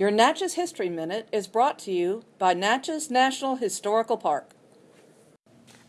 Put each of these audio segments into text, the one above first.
Your Natchez History Minute is brought to you by Natchez National Historical Park.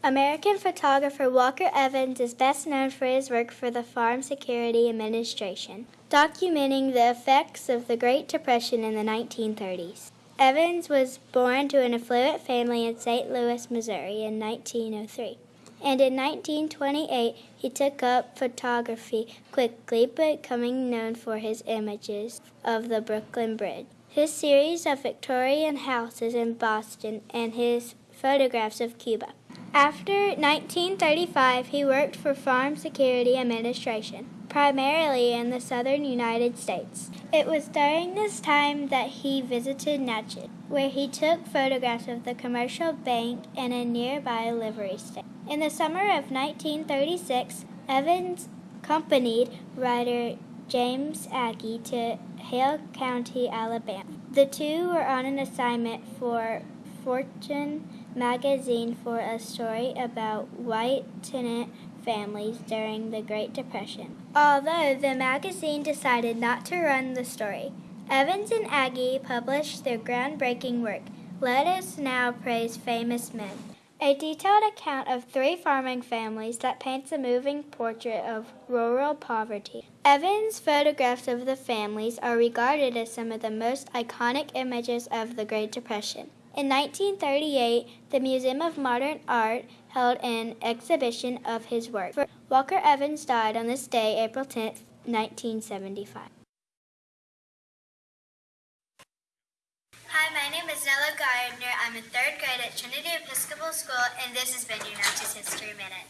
American photographer Walker Evans is best known for his work for the Farm Security Administration, documenting the effects of the Great Depression in the 1930s. Evans was born to an affluent family in St. Louis, Missouri in 1903, and in 1928 he took up photography quickly, becoming known for his images of the Brooklyn Bridge, his series of Victorian houses in Boston, and his photographs of Cuba. After 1935, he worked for Farm Security Administration, primarily in the southern United States. It was during this time that he visited Natchez, where he took photographs of the commercial bank and a nearby livery stable. In the summer of 1936, Evans accompanied writer James Agee to Hale County, Alabama. The two were on an assignment for Fortune magazine for a story about white tenant families during the Great Depression. Although the magazine decided not to run the story, Evans and Agee published their groundbreaking work, Let Us Now Praise Famous Men, a detailed account of three farming families that paints a moving portrait of rural poverty. Evans' photographs of the families are regarded as some of the most iconic images of the Great Depression. In 1938, the Museum of Modern Art held an exhibition of his work. Walker Evans died on this day, April 10, 1975. Hi, my name is Nella Gardner. I'm in third grade at Trinity Episcopal School, and this has been your Natchez History Minute.